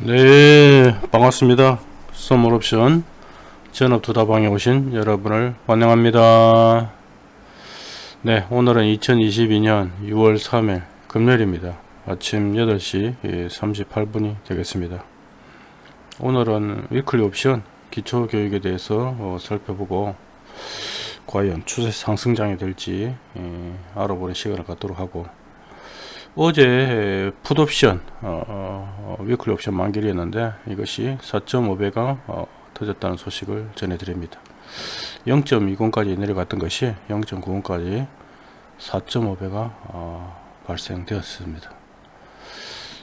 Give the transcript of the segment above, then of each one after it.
네 반갑습니다. 선물옵션 전업투다방에 오신 여러분을 환영합니다. 네 오늘은 2022년 6월 3일 금요일입니다. 아침 8시 38분이 되겠습니다. 오늘은 위클리 옵션 기초교육에 대해서 어, 살펴보고 과연 추세 상승장이 될지 예, 알아보는 시간을 갖도록 하고 어제 풋옵션 어, 어, weekly 옵션 만기이었는데 이것이 4.5배가 어, 터졌다는 소식을 전해드립니다. 0.20까지 내려갔던 것이 0.90까지 4.5배가 어, 발생되었습니다.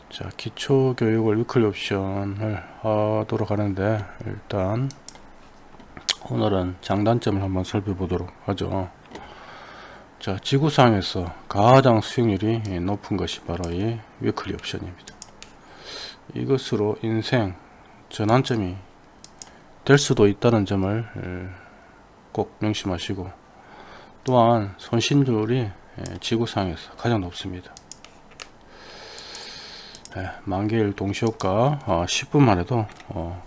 자 기초교육을 weekly 옵션을 하도록 하는데 일단 오늘은 장단점을 한번 살펴보도록 하죠 자 지구상에서 가장 수익률이 높은 것이 바로 이 위클리 옵션입니다. 이것으로 인생 전환점이 될 수도 있다는 점을 꼭 명심하시고 또한 손실률이 지구상에서 가장 높습니다. 만개일 동시효과 10분만 어, 해도 어,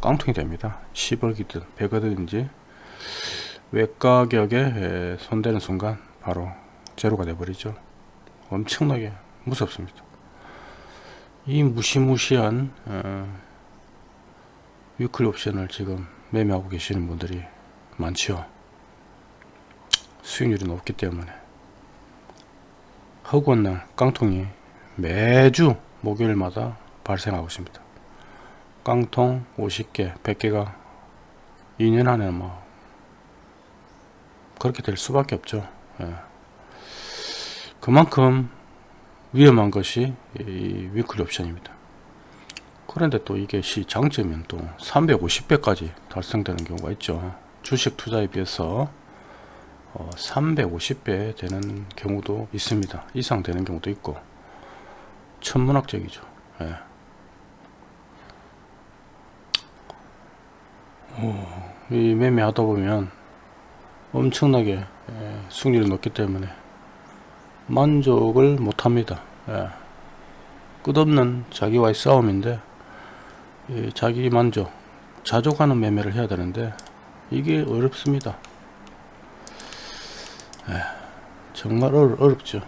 깡통이 됩니다. 10억이든 100억이든지 외가격에 손대는 순간 바로 제로가 되버리죠. 엄청나게 무섭습니다. 이 무시무시한 어, 위클리 옵션을 지금 매매하고 계시는 분들이 많죠 수익률이 높기 때문에. 허구한 날 깡통이 매주 목요일마다 발생하고 있습니다. 깡통 50개 100개가 2년 안에 뭐 그렇게 될 수밖에 없죠. 예. 그만큼 위험한 것이 이 위클리 옵션입니다. 그런데 또 이게 시 장점은 또 350배까지 달성되는 경우가 있죠. 주식 투자에 비해서 어, 350배 되는 경우도 있습니다. 이상 되는 경우도 있고. 천문학적이죠. 예. 오, 이 매매하다 보면 엄청나게 예, 수익률이 높기 때문에 만족을 못합니다. 예. 끝없는 자기와의 싸움인데 예, 자기 만족 자족하는 매매를 해야 되는데 이게 어렵습니다. 예, 정말 어렵, 죠.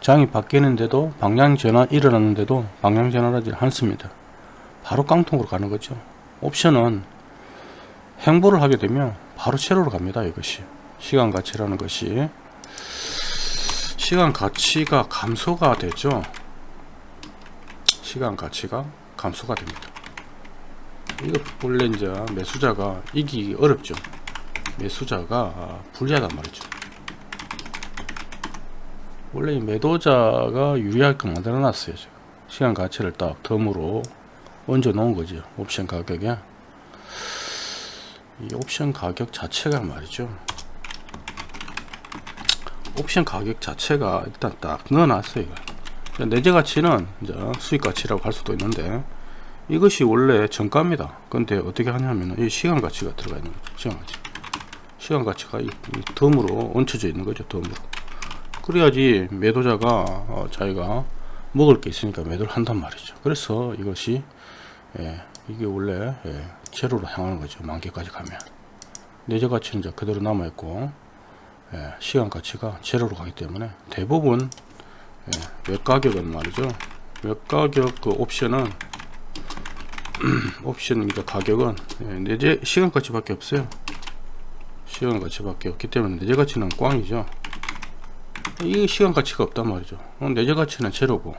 장이 바뀌는데도 방향 전환 일어났는데도 방향 전환하지 않습니다. 바로 깡통으로 가는 거죠. 옵션은 행보를 하게 되면 바로 채로로 갑니다 이것이. 시간 가치라는 것이. 시간 가치가 감소가 되죠? 시간 가치가 감소가 됩니다. 이거 원래 이제 매수자가 이기기 어렵죠. 매수자가 불리하단 말이죠. 원래 이 매도자가 유리하게 만들어 놨어요 시간 가치를 딱 덤으로 얹어 놓은 거죠 옵션 가격에 이 옵션 가격 자체가 말이죠. 옵션 가격 자체가 일단 딱 넣어놨어요 내재 가치는 이제 수익 가치라고 할 수도 있는데 이것이 원래 정가입니다. 근데 어떻게 하냐면 이 시간 가치가 들어가 있는 거죠 시간 가치. 시간 가치가 이, 이 덤으로 얹혀져 있는 거죠 덤으로. 그래야지 매도자가 어, 자기가 먹을 게 있으니까 매도를 한단 말이죠. 그래서 이것이 예, 이게 원래 예, 제로로 향하는 거죠. 만기까지 가면. 내재 가치는 이제 그대로 남아 있고 예, 시간 가치가 제로로 가기 때문에 대부분 예, 외가격은 말이죠. 외가격 그 옵션은 옵션 그러니까 가격은 예, 내재 시간 가치밖에 없어요. 시간 가치밖에 없기 때문에 내재 가치는 꽝이죠. 이 시간 가치가 없단 말이죠. 어, 내재 가치는 제로고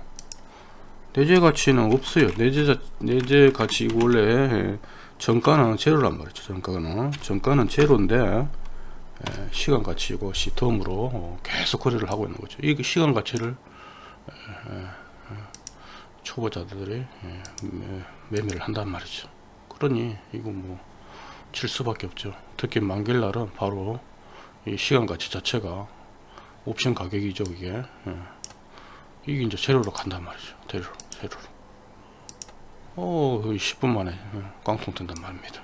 내재 가치는 없어요. 내재 내재 가치 원래 정가는 제로란 말이죠 정가는. 정가는 제로인데 시간 가치고 시텀으로 어, 계속 거래를 하고 있는 거죠. 이 시간 가치를 초보자들이 매매를 한단 말이죠. 그러니 이거 뭐 칠 수밖에 없죠. 특히 만길 날은 바로 이 시간 가치 자체가 옵션 가격이죠 이게. 이게 이제 재료로 간단 말이죠. 재료로 재료로 어 10분 만에 깡통 뜬단 말입니다.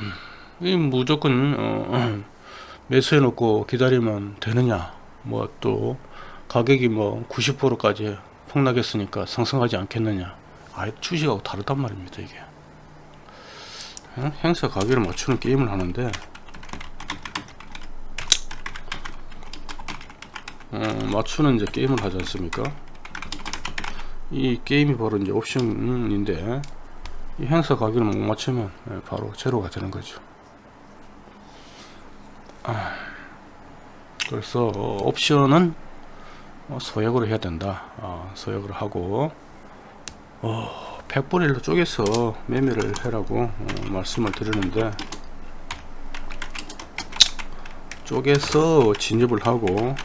음, 이 무조건 어, 매수해 놓고 기다리면 되느냐? 뭐 또 가격이 뭐 90%까지 폭락했으니까 상승하지 않겠느냐? 아예 주식하고 다르단 말입니다 이게. 어? 행사 가격을 맞추는 게임을 하는데 어, 맞추는 이제 게임을 하지 않습니까? 이 게임이 바로 이제 옵션인데 이 행사 가격을 못 맞추면 예, 바로 제로가 되는 거죠. 아, 그래서 옵션은 어, 소액으로 해야 된다. 어, 소액으로 하고 어, 100분의 1로 쪼개서 매매를 해라고 어, 말씀을 드리는데 쪼개서 진입을 하고 어,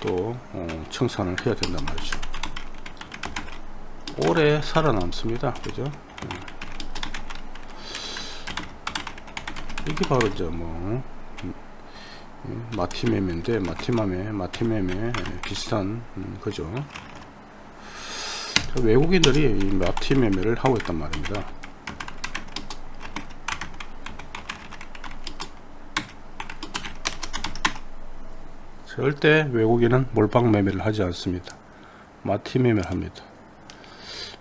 또 어, 청산을 해야 된단 말이죠. 오래 살아남습니다. 그죠? 음. 이게 바로 이제 뭐 음, 마티매매인데 마티마매 마티매매 비슷한 음, 그죠. 외국인들이 이 마티매매를 하고 있단 말입니다 절대 외국인은 몰빵 매매를 하지 않습니다. 마티 매매를 합니다.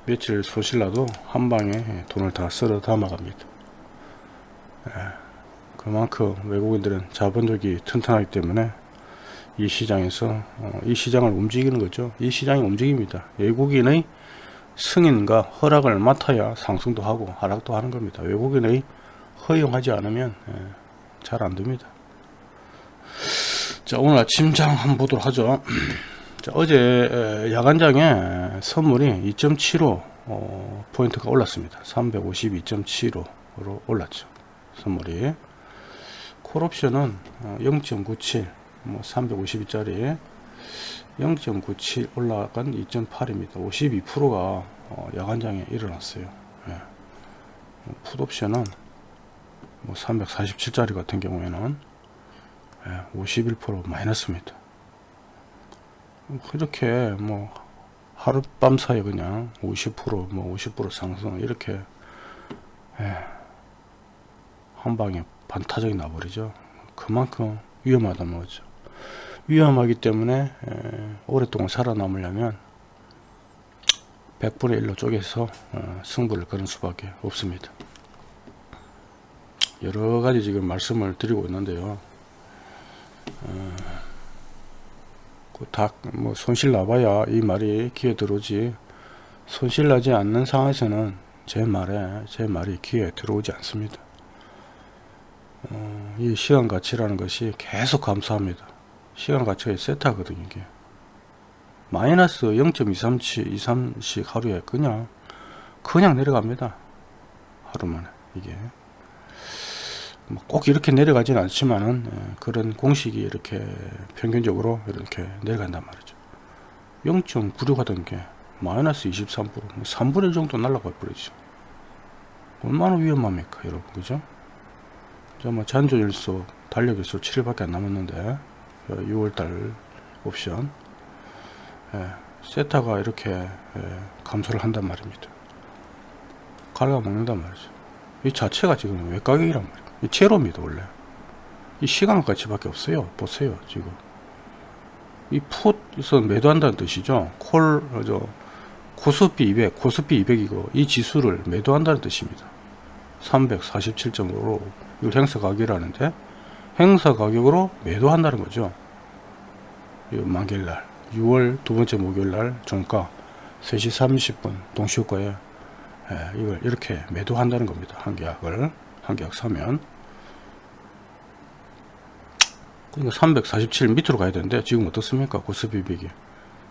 며칠 소실라도 한방에 돈을 다 쓸어 담아갑니다. 예, 그만큼 외국인들은 자본력이 튼튼하기 때문에 이 시장에서 어, 이 시장을 움직이는 거죠. 이 시장이 움직입니다. 외국인의 승인과 허락을 맡아야 상승도 하고 하락도 하는 겁니다. 외국인의 허용하지 않으면 예, 잘 안됩니다 자 오늘 아침 장 한번 보도록 하죠. 자, 어제 야간장에 선물이 2.75 어, 포인트가 올랐습니다. 352.75로 올랐죠. 선물이. 콜옵션은 0.97 어, 뭐 352짜리 0.97 올라간 2.8입니다. 52%가 어, 야간장에 일어났어요. 예. 풋옵션은 뭐 347짜리 같은 경우에는 51% 예, 마이너스입니다. 그렇게 뭐 하룻밤 사이에 그냥 50%뭐 50% 상승 이렇게 예, 한 방에 반타작이 나버리죠. 그만큼 위험하다는 거죠. 위험하기 때문에 예, 오랫동안 살아남으려면 100분의 1로 쪼개서 어, 승부를 거는 수밖에 없습니다. 여러가지 지금 말씀을 드리고 있는데요. 어, 닭뭐 손실 나봐야 이 말이 귀에 들어오지. 손실 나지 않는 상황에서는 제 말에 제 말이 귀에 들어오지 않습니다. 어, 이 시간 가치라는 것이 계속 감소합니다. 시간 가치가 세트하거든요 이게. 마이너스 0.237 23씩 하루에 그냥 그냥 내려갑니다. 하루 만에 이게. 뭐 꼭 이렇게 내려가진 않지만은 예, 그런 공식이 이렇게 평균적으로 이렇게 내려간단 말이죠. 0.96 하던 게 마이너스 23% 3분의 1 정도 날라가 버리죠 얼마나 위험합니까 여러분 그죠? 뭐 잔존일수 달력일수 7일밖에 안 남았는데 6월달 옵션. 예, 세타가 이렇게 예, 감소를 한단 말입니다. 갉아먹는단 말이죠. 이 자체가 지금 외가격이란 말이에요. 이 제로입니다 원래 이 시간 가치밖에 없어요. 보세요 지금. 이 풋에서 매도한다는 뜻이죠. 콜 저 코스피 200 코스피 200이고 이 지수를 매도한다는 뜻입니다. 347.5로 이걸 행사 가격이라는데 행사 가격으로 매도한다는 거죠. 만기일날 6월 두 번째 목요일날 종가 3시 30분 동시효과에 예, 이걸 이렇게 매도한다는 겁니다. 한 계약을 한 계약 사면 그러니까 347 밑으로 가야 되는데 지금 어떻습니까? 고스피 비기.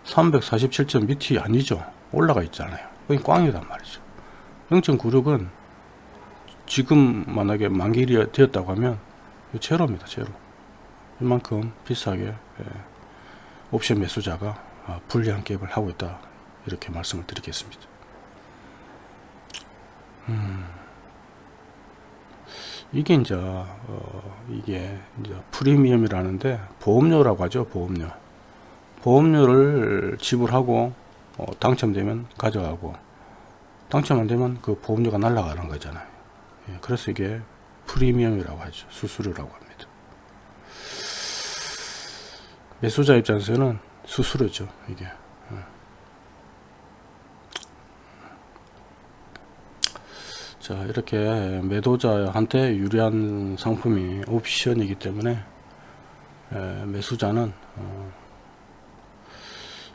347점 밑이 아니죠. 올라가 있잖아요. 거기 꽝이단 말이죠. 0.96은 지금 만약에 만기일이 되었다고 하면 제로입니다 제로. 이만큼 비싸게 예, 옵션 매수자가 아, 불리한 갭을 하고 있다. 이렇게 말씀을 드리겠습니다. 음. 이게 이제 어, 이게 이제 프리미엄이라는데 보험료라고 하죠 보험료. 보험료를 지불하고 어, 당첨되면 가져가고 당첨 안되면 그 보험료가 날라가는 거잖아요. 예, 그래서 이게 프리미엄이라고 하죠. 수수료라고 합니다. 매수자 입장에서는 수수료죠 이게. 예. 자 이렇게 매도자한테 유리한 상품이 옵션이기 때문에 에, 매수자는 어,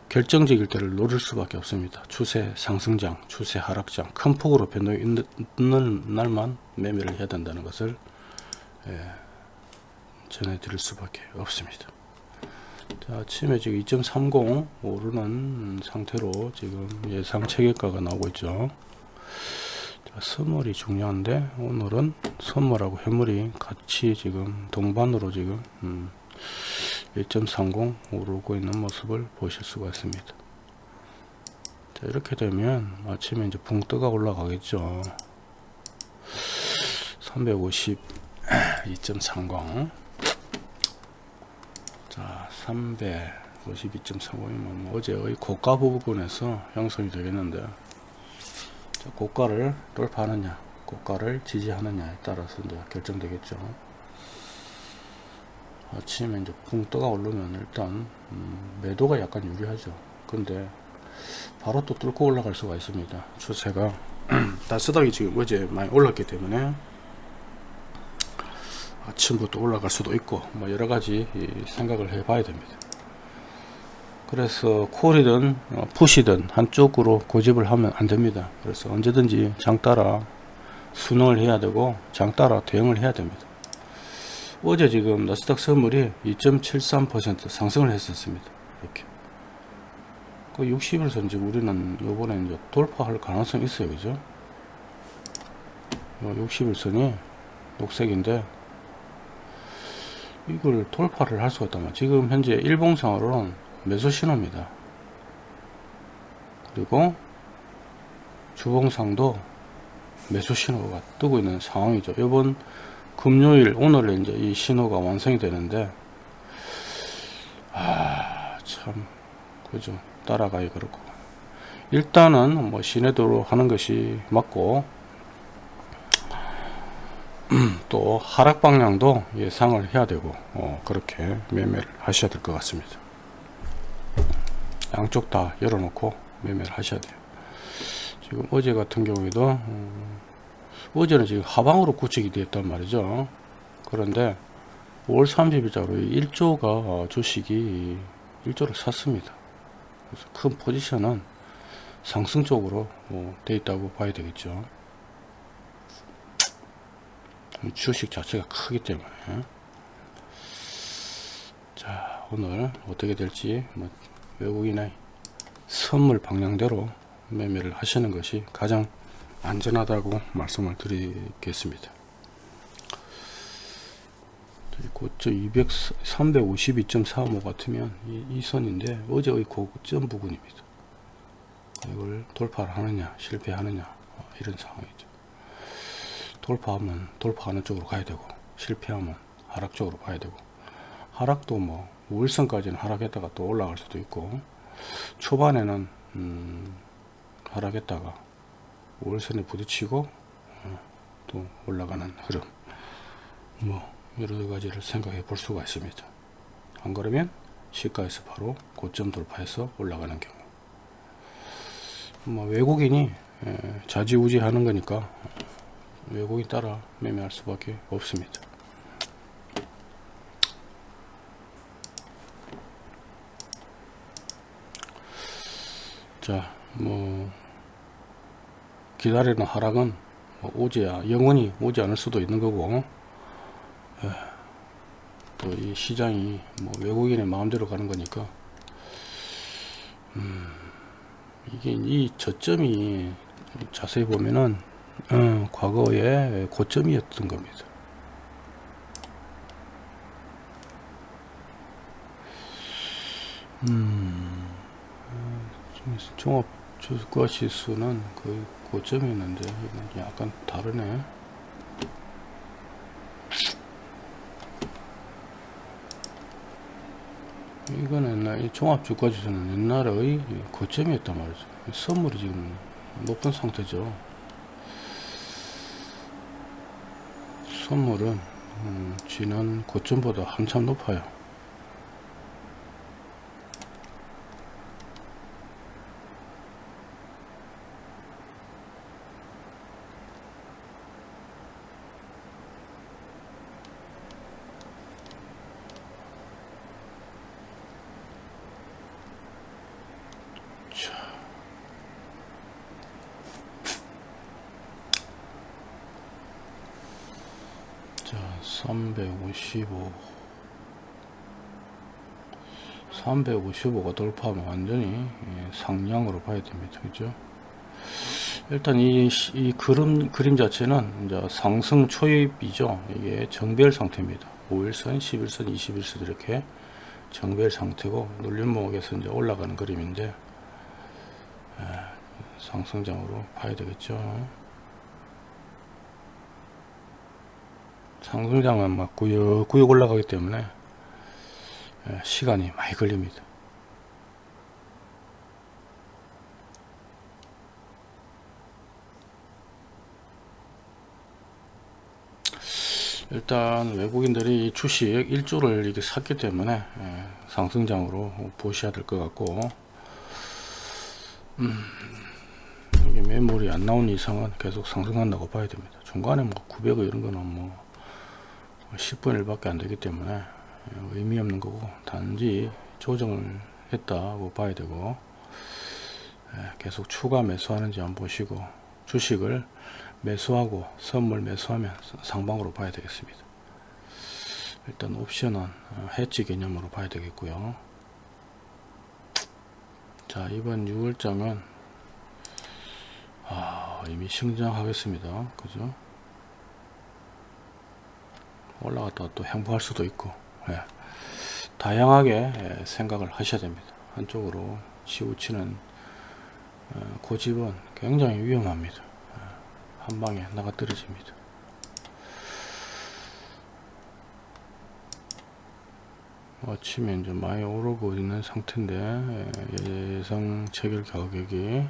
결정적일 때를 노릴 수밖에 없습니다. 추세 상승장 추세 하락장 큰 폭으로 변동이 있는 날만 매매를 해야 된다는 것을 에, 전해드릴 수밖에 없습니다. 자, 아침에 지금 2.30 오르는 상태로 지금 예상 체계가가 나오고 있죠. 자, 선물이 중요한데 오늘은 선물하고 해물이 같이 지금 동반으로 지금 음, 1.30 오르고 있는 모습을 보실 수가 있습니다. 자 이렇게 되면 아침에 이제 붕뜨가 올라가겠죠. 350 2.30 자 352.35이면 어제의 고가 부분에서 형성이 되겠는데. 자, 고가를 돌파하느냐 고가를 지지하느냐에 따라서 이제 결정되겠죠. 아침에 이제 붕 떠가 오르면 일단 음, 매도가 약간 유리하죠. 근데 바로 또 뚫고 올라갈 수가 있습니다. 추세가. 따스하게 지금 어제 많이 올랐기 때문에 아침부터 올라갈 수도 있고 뭐 여러가지 생각을 해 봐야 됩니다 그래서 콜이든 어, 푸시든 한쪽으로 고집을 하면 안 됩니다 그래서 언제든지 장 따라 순응을 해야 되고 장 따라 대응을 해야 됩니다 어제 지금 나스닥 선물이 2.73% 상승을 했었습니다. 이렇게. 그 60일선 지금 우리는 요번에 이제 돌파할 가능성이 있어요. 그죠? 60일선이 녹색인데 이걸 돌파를 할 수가 있다면 지금 현재 일봉상으로는 매수 신호입니다. 그리고 주봉상도 매수 신호가 뜨고 있는 상황이죠. 이번 금요일 오늘 이제 이 신호가 완성이 되는데 아 참 그죠 따라가기 그렇고 일단은 뭐 시내도로 하는 것이 맞고 또 하락 방향도 예상을 해야 되고 어, 그렇게 매매를 하셔야 될 것 같습니다 양쪽 다 열어놓고 매매를 하셔야 돼요. 지금 어제 같은 경우에도 음, 어제는 지금 하방으로 구축이 되었단 말이죠. 그런데 5월 30일자로 1조가 주식이 1조를 샀습니다. 그래서 큰 포지션은 상승 쪽으로 뭐 돼 있다고 봐야 되겠죠. 주식 자체가 크기 때문에. 자 오늘 어떻게 될지 뭐 외국인의 선물 방향대로 매매를 하시는 것이 가장 안전하다고 말씀을 드리겠습니다. 고점 200, 352.45 같으면 이, 이, 선인데 어제의 고점 부근입니다. 이걸 돌파를 하느냐 실패하느냐 어, 이런 상황이죠. 돌파하면 돌파하는 쪽으로 가야 되고 실패하면 하락 쪽으로 가야 되고 하락도 뭐 5일선까지는 하락했다가 또 올라갈 수도 있고 초반에는 음, 하락했다가 5일선에 부딪히고 어, 또 올라가는 흐름. 뭐 여러 가지를 생각해 볼 수가 있습니다. 안 그러면 시가에서 바로 고점 돌파해서 올라가는 경우. 뭐 외국인이 자지우지 하는 거니까 외국인 따라 매매할 수밖에 없습니다 자 뭐 기다리는 하락은 뭐 오지야 영원히 오지 않을 수도 있는 거고 예, 또이 시장이 뭐 외국인의 마음대로 가는 거니까 음, 이게 이 저점이 자세히 보면은 어, 과거에 고점이었던 겁니다. 음, 어, 종합 주가 지수는 거의 고점이었는데 이건 약간 다르네. 이거는 이 종합 주가 지수는 옛날의 고점이었단 말이죠. 선물이 지금 높은 상태죠. 선물은 음, 지난 고점보다 한참 높아요 355 355가 돌파하면 완전히 예, 상향으로 봐야 됩니다. 그죠? 일단 이, 이 그림, 그림 자체는 이제 상승 초입이죠. 이게 정배열 상태입니다. 5일선 11선 21선 이렇게 정배열 상태고 눌림목에서 이제 올라가는 그림인데 예, 상승장으로 봐야 되겠죠 상승장은 막 구역구역 올라가기 때문에 예, 시간이 많이 걸립니다. 일단 외국인들이 주식 일주를 이렇게 샀기 때문에 예, 상승장으로 보셔야 될 것 같고 음, 이게 매물이 안 나온 이상은 계속 상승한다고 봐야 됩니다. 중간에 뭐 900원 이런 거는 뭐 10분 1밖에 안 되기 때문에 의미 없는 거고 단지 조정을 했다고 봐야 되고 예, 계속 추가 매수하는지 한번 보시고 주식을 매수하고 선물 매수하면 상방으로 봐야 되겠습니다. 일단 옵션은 어, 해지 개념으로 봐야 되겠고요. 자 이번 6월장은 아, 이미 성장하겠습니다. 그죠 올라갔다가 또 행보할 수도 있고 예. 다양하게 예, 생각을 하셔야 됩니다 한쪽으로 치우치는 어, 고집은 굉장히 위험합니다 예. 한 방에 나가 떨어집니다 아침에 이제 많이 오르고 있는 상태인데 예, 예상 체결 가격이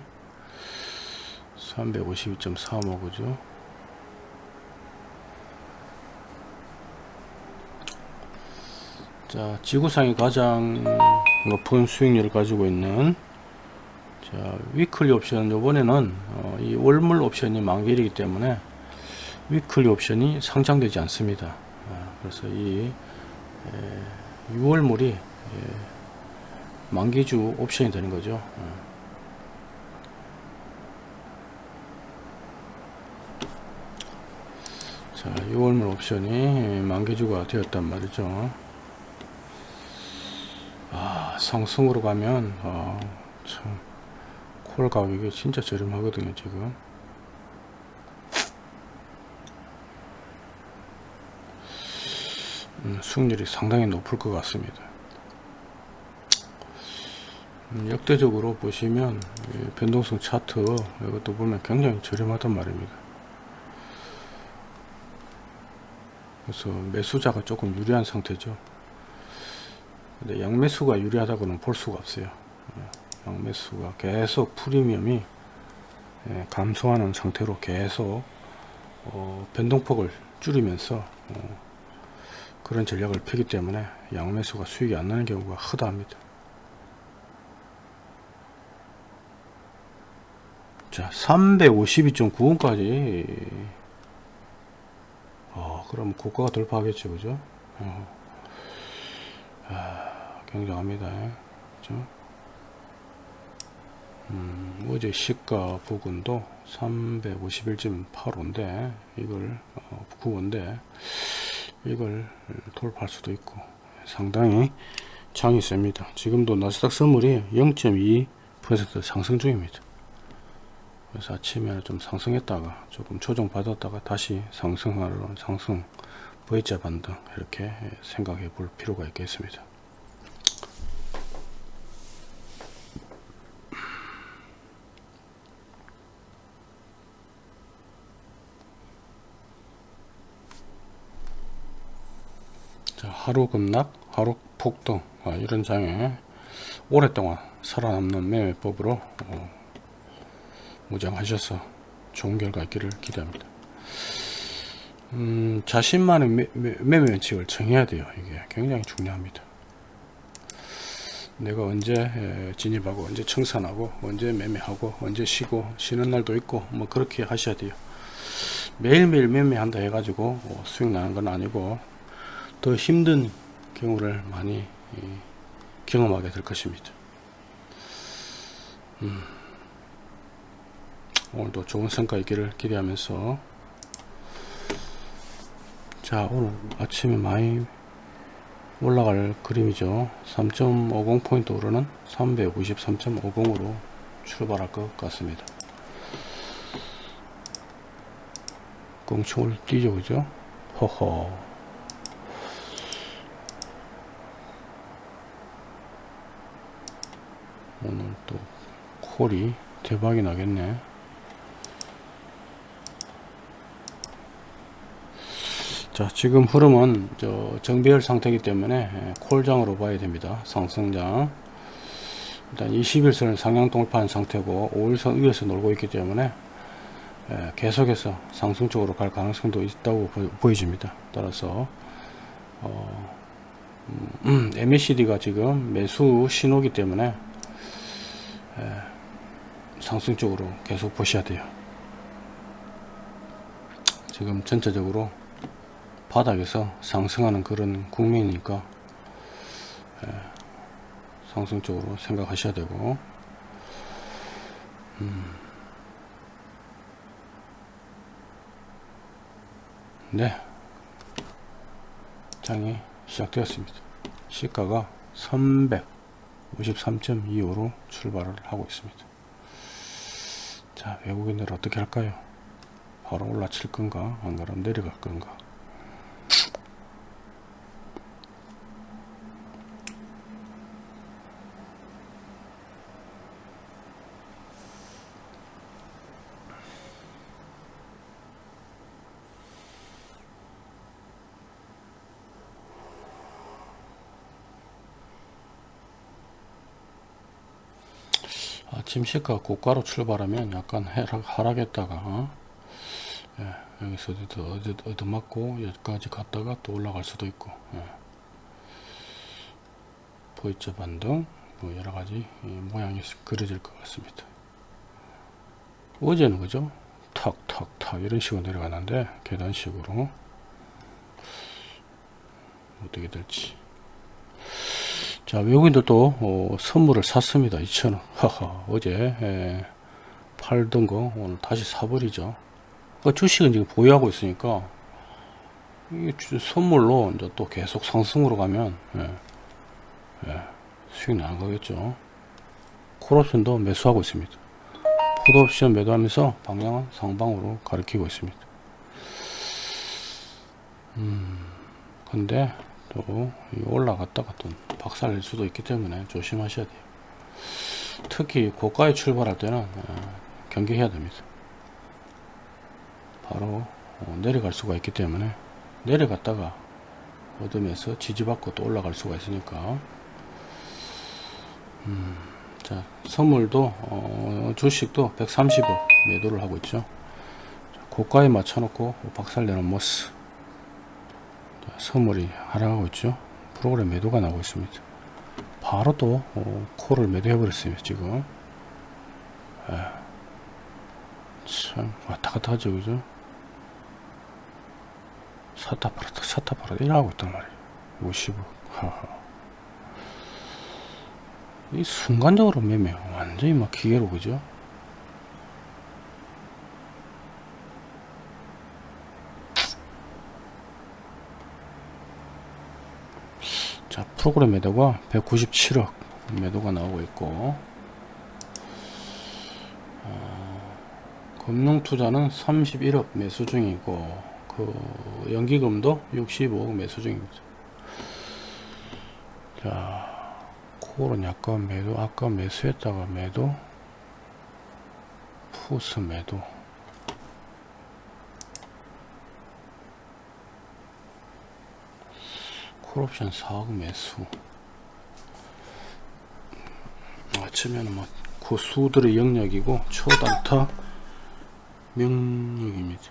352.45 그죠 자 지구상이 가장 높은 수익률을 가지고 있는 자 weekly 옵션 요번에는 어, 이 월물 옵션이 만기이기 때문에 weekly 옵션이 상장되지 않습니다. 아, 그래서 이 에, 6월물이 에, 만기주 옵션이 되는 거죠. 어. 자 6월물 옵션이 만기주가 되었단 말이죠 아, 상승으로 가면 아, 참 콜 가격이 진짜 저렴하거든요 지금. 음, 수익률이 상당히 높을 것 같습니다. 음, 역대적으로 보시면 변동성 차트 이것도 보면 굉장히 저렴하단 말입니다. 그래서 매수자가 조금 유리한 상태죠 근데 양매수가 유리하다고는 볼 수가 없어요. 예, 양매수가 계속 프리미엄이 예, 감소하는 상태로 계속 어, 변동폭을 줄이면서 어, 그런 전략을 펴기 때문에 양매수가 수익이 안 나는 경우가 허다합니다. 자 352.9원까지. 어, 그럼 고가가 돌파하겠죠 그죠? 어. 아, 굉장합니다. 그죠? 음, 어제 시가 부근도 351.85인데 이걸 어, 9원인데 이걸 돌파할 수도 있고 상당히 장이 셉니다. 지금도 나스닥 선물이 0.2% 상승 중입니다. 그래서 아침에 좀 상승했다가 조금 조정 받았다가 다시 상승하러 상승 V자 반등 이렇게 생각해 볼 필요가 있겠습니다. 자, 하루 급락, 하루 폭등 아, 이런 장에 오랫동안 살아남는 매매법으로 어, 무장하셔서 좋은 결과 있기를 기대합니다. 음, 자신만의 매, 매, 매 매 원칙을 정해야 돼요. 이게 굉장히 중요합니다. 내가 언제 에, 진입하고 언제 청산하고 언제 매매하고 언제 쉬고 쉬는 날도 있고 뭐 그렇게 하셔야 돼요. 매일매일 매매한다 해가지고 뭐 수익 나는 건 아니고 더 힘든 경우를 많이 이, 경험하게 될 것입니다. 음, 오늘도 좋은 성과 있기를 기대하면서 자 오늘 아침에 많이 올라갈 그림이죠. 3.50 포인트 오르는 393.50으로 출발할 것 같습니다. 껑충을 뛰죠 그죠? 허허. 오늘 또 콜이 대박이 나겠네 자 지금 흐름은 저 정배열 상태이기 때문에 예, 콜장으로 봐야 됩니다. 상승장. 일단 21선을 상향 돌파한 상태고 5일선 위에서 놀고 있기 때문에 예, 계속해서 상승 쪽으로 갈 가능성도 있다고 보, 여집니다. 따라서 어, 음, MACD가 지금 매수 신호기 때문에 예, 상승 쪽으로 계속 보셔야 돼요. 지금 전체적으로 바닥에서 상승하는 그런 국면이니까 예, 상승 쪽으로 생각하셔야 되고. 음. 네. 장이 시작되었습니다. 시가가 353.25로 출발을 하고 있습니다. 자 외국인들 어떻게 할까요? 바로 올라칠 건가? 안 그러면 내려갈 건가 아침 시가 고가로 출발하면 약간 하락, 하락했다가 어? 예, 여기서 어디 얻어맞고 여기까지 갔다가 또 올라갈 수도 있고 예. 보이죠 반등 뭐 여러가지 모양이 그려질 것 같습니다 어제는 그죠 탁탁탁 이런 식으로 내려가는데 계단식으로 어떻게 될지 자 외국인들도 어, 선물을 샀습니다. 2,000원. 하하 어제 에, 팔던 거 오늘 다시 사버리죠. 그 주식은 지금 보유하고 있으니까 선물로 이제 또 계속 상승으로 가면 예, 예, 수익 나는 거겠죠. 콜옵션도 매수하고 있습니다. 풋옵션 매도하면서 방향은 상방으로 가리키고 있습니다. 음 근데 또 올라갔다가 또 박살낼 수도 있기 때문에 조심하셔야 돼요. 특히 고가에 출발할 때는 어, 경계해야 됩니다. 바로 어, 내려갈 수가 있기 때문에 내려갔다가 얻으면서 지지받고 또 올라갈 수가 있으니까. 음, 자 선물도 어, 주식도 130억 매도를 하고 있죠. 고가에 맞춰놓고 박살내는 모습 선물이 하락하고 있죠. 프로그램 매도가 나오고 있습니다. 바로 또 어, 콜을 매도해 버렸어요 지금. 에. 참 왔다갔다 하죠 그죠? 사타 팔았다 사타 팔았다 이러고 있단 말이에요. 50억 하하 이 순간적으로 매매 완전히 막 기계로 그죠 자 프로그램 매도가 197억 매도가 나오고 있고 어, 금융투자는 31억 매수 중이고 그 연기금도 65억 매수 중입니다 자 콜은 약간 매도 아까 매수했다가 매도 푸스 매도 콜옵션 4억 매수. 아침에는 뭐 고수들의 영역이고 초단타 명령입니다.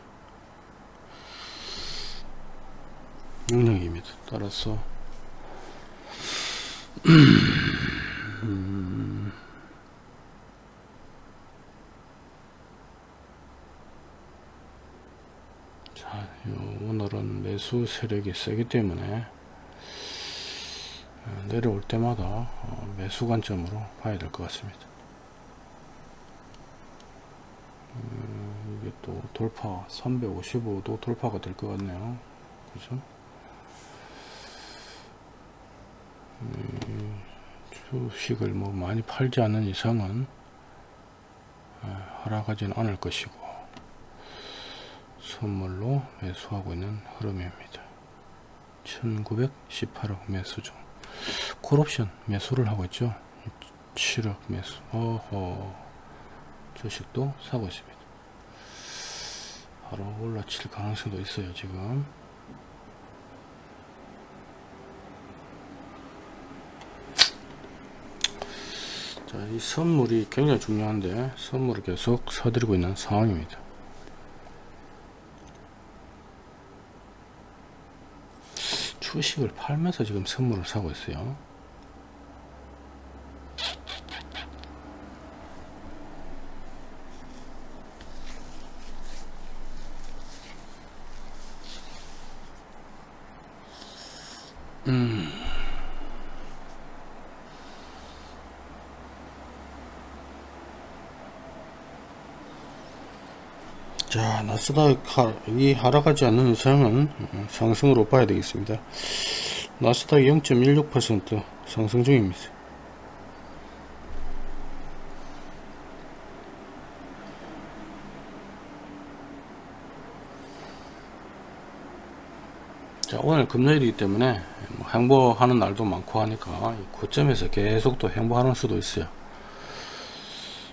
명령입니다. 따라서. 음, 자 오늘은 매수 세력이 세기 때문에 어, 내려올 때마다 어, 매수 관점으로 봐야 될 것 같습니다. 음, 이게 또 돌파 355도 돌파가 될 것 같네요. 그죠? 음, 주식을 뭐 많이 팔지 않는 이상은 아, 하락하지는 않을 것이고 선물로 매수하고 있는 흐름입니다. 1918억 매수 중 콜옵션 매수를 하고 있죠. 7억 매수. 어허. 주식도 사고 있습니다. 바로 올라칠 가능성도 있어요, 지금. 자, 이 선물이 굉장히 중요한데 선물을 계속 사드리고 있는 상황입니다. 주식을 팔면서 지금 선물을 사고 있어요. 자 나스닥 이 하락하지 않는 이상은 어, 상승으로 봐야 되겠습니다. 나스닥 0.16% 상승 중입니다. 자 오늘 금요일이기 때문에 뭐 행보하는 날도 많고 하니까 고점에서 계속 또 행보하는 수도 있어요.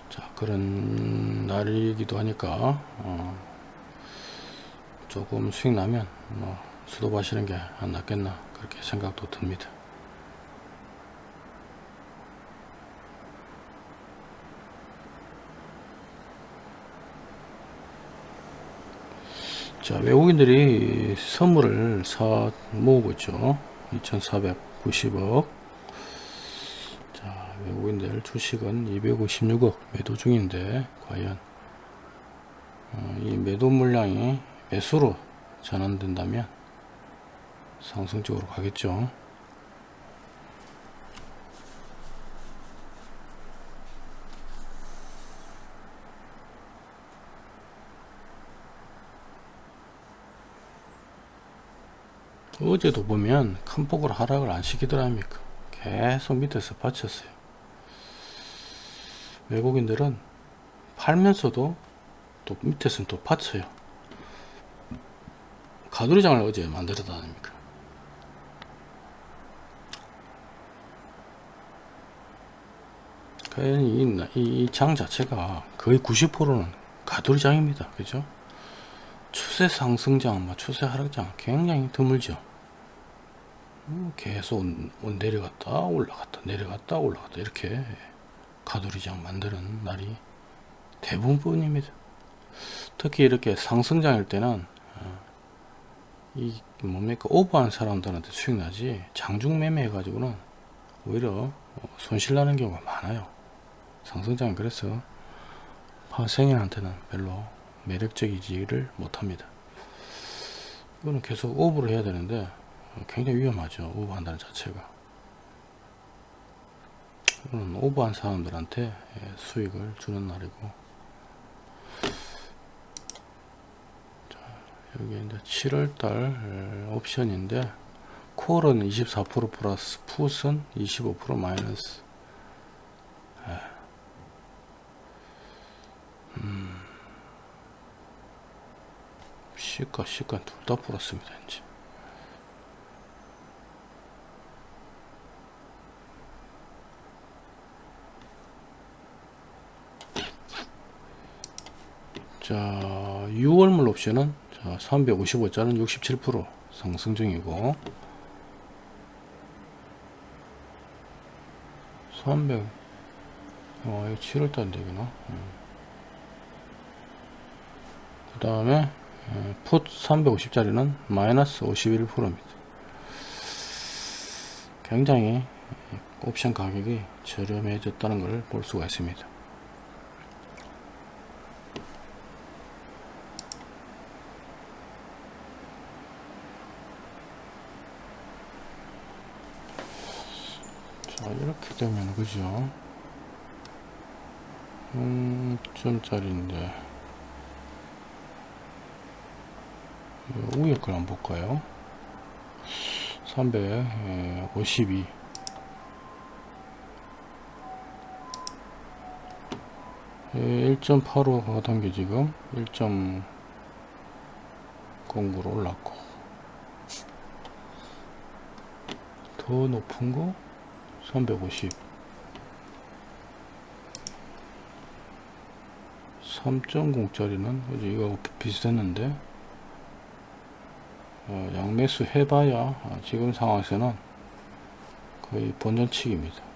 자 그런 날이기도 하니까 어, 조금 수익 나면 뭐 수도 하시는 게 안 낫겠나 그렇게 생각도 듭니다. 자 외국인들이 선물을 사 모으고 있죠. 2490억. 자 외국인들 주식은 256억 매도 중인데 과연 어, 이 매도 물량이 매수로 전환된다면 상승 쪽으로 가겠죠. 어제도 보면 큰 폭으로 하락을 안 시키더랍니까? 계속 밑에서 받쳤어요. 외국인들은 팔면서도 또 밑에서는 또 받쳐요 가두리장을 어제 만들었다 아닙니까 이장 자체가 거의 90%는 가두리장입니다 그죠 추세 상승장, 뭐 추세 하락장 굉장히 드물죠. 음, 계속 내려갔다 올라갔다 내려갔다 올라갔다 이렇게 가두리장 만드는 날이 대부분입니다. 특히 이렇게 상승장일 때는 어, 이 뭡니까 오버한 사람들한테 수익 나지 장중 매매 해가지고는 오히려 어, 손실 나는 경우가 많아요. 상승장은 그래서 파생인한테는 별로 매력적이지를 못합니다. 이거는 계속 오버를 해야 되는데 굉장히 위험하죠. 오버한다는 자체가. 이거는 오버한 사람들한테 수익을 주는 날이고 여기 이제 7월달 옵션인데 콜은 24% 플러스 풋은 25% 마이너스. 음. 시가 시가 둘 다 풀었습니다 이제. 자 6월물 옵션은 자 355자는 67% 상승 중이고 300 어, 이거 7월달 되구나 음. 그 다음에 풋 350짜리는 마이너스 51%입니다. 굉장히 옵션 가격이 저렴해졌다는 걸볼 수가 있습니다. 자 이렇게 되면 그죠? 음, 점짜리인데. 위에 걸 한번 볼까요? 352 1.85 가단계 지금. 1.09로 올랐고. 더 높은 거 350 3.0짜리는 이거 비슷했는데 어, 양매수 해봐야 어, 지금 상황에서는 거의 본전치기입니다.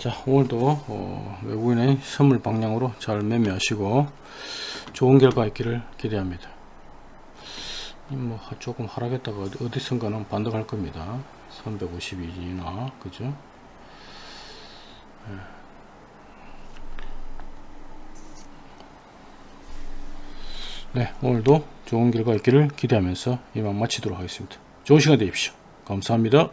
자 오늘도 어, 외국인의 선물 방향으로 잘 매매하시고 좋은 결과 있기를 기대합니다. 이뭐 하- 조금 하락했다가 어디- 어디선가는 반등할 겁니다. 352나 그죠? 예. 네 오늘도 좋은 결과 있기를 기대하면서 이만 마치도록 하겠습니다. 좋은 시간 되십시오. 감사합니다